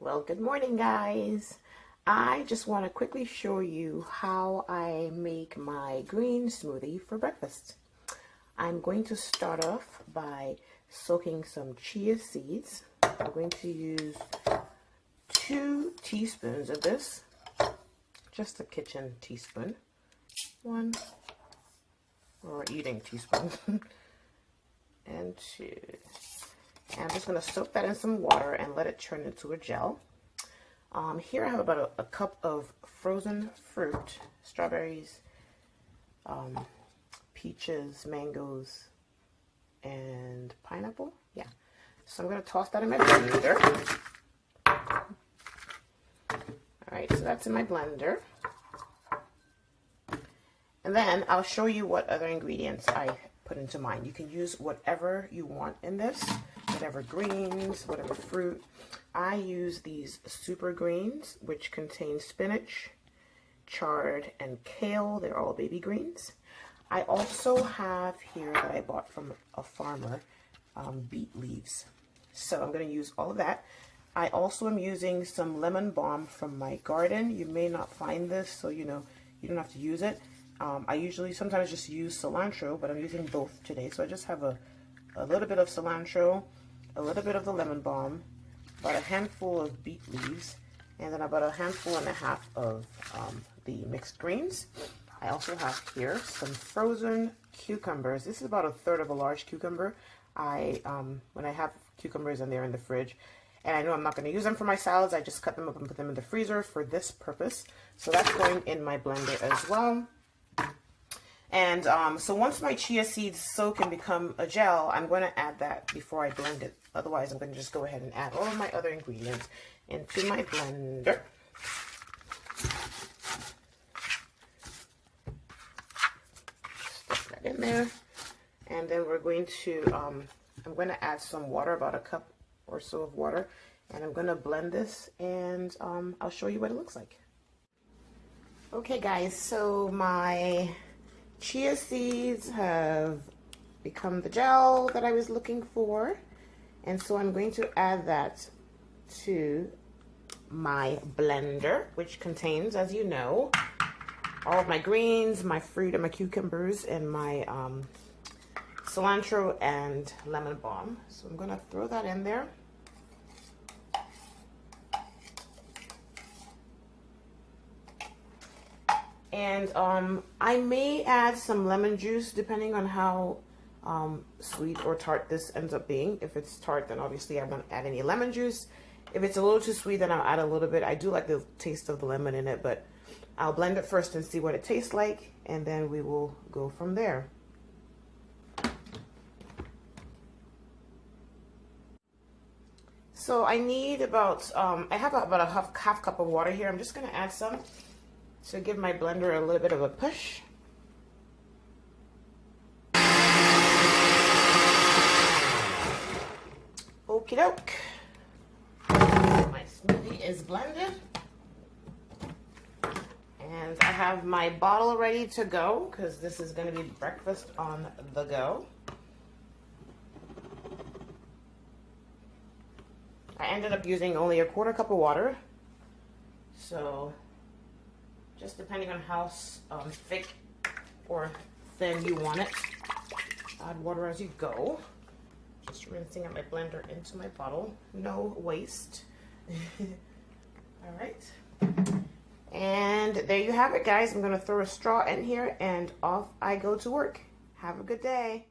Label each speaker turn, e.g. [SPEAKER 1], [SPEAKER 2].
[SPEAKER 1] Well, good morning, guys. I just want to quickly show you how I make my green smoothie for breakfast. I'm going to start off by soaking some chia seeds. I'm going to use two teaspoons of this, just a kitchen teaspoon, one, or eating teaspoon, and two. And I'm just going to soak that in some water and let it turn into a gel. Um, here I have about a, a, cup of frozen fruit, strawberries, um, peaches, mangoes, and pineapple. Yeah. So I'm going to toss that in my blender. Alright, so that's in my blender. And then I'll show you what other ingredients I put into mine. You can use whatever you want in this whatever greens, whatever fruit. I use these super greens, which contain spinach, chard, and kale. They're all baby greens. I also have here that I bought from a farmer, um, beet leaves. So I'm going to use all of that. I also am using some lemon balm from my garden. You may not find this, so you know, you don't have to use it. Um, I usually sometimes just use cilantro, but I'm using both today. So I just have a, a little bit of cilantro, a little bit of the lemon balm, about a handful of beet leaves, and then about a handful and a half of um, the mixed greens. I also have here some frozen cucumbers. This is about a third of a large cucumber. I um, When I have cucumbers and they're in the fridge, and I know I'm not going to use them for my salads, I just cut them up and put them in the freezer for this purpose. So that's going in my blender as well. And um, so once my chia seeds soak and become a gel, I'm going to add that before I blend it. Otherwise, I'm going to just go ahead and add all of my other ingredients into my blender. Stick that in there. And then we're going to, um, I'm going to add some water, about a cup or so of water. And I'm going to blend this and um, I'll show you what it looks like. Okay guys, so my chia seeds have become the gel that I was looking for. And so I'm going to add that to my blender, which contains, as you know, all of my greens, my fruit and my cucumbers, and my um, cilantro and lemon balm. So I'm going to throw that in there. And um, I may add some lemon juice depending on how um, sweet or tart this ends up being. If it's tart, then obviously I won't add any lemon juice. If it's a little too sweet, then I'll add a little bit. I do like the taste of the lemon in it, but I'll blend it first and see what it tastes like, and then we will go from there. So I need about, um, I have about a half, half cup of water here. I'm just going to add some to give my blender a little bit of a push. Okie doke. My smoothie is blended. And I have my bottle ready to go because this is going to be breakfast on the go. I ended up using only a quarter cup of water. So just depending on how um, thick or thin you want it. Add water as you go. Just rinsing out my blender into my bottle. No waste. All right. And there you have it, guys. I'm going to throw a straw in here and off I go to work. Have a good day.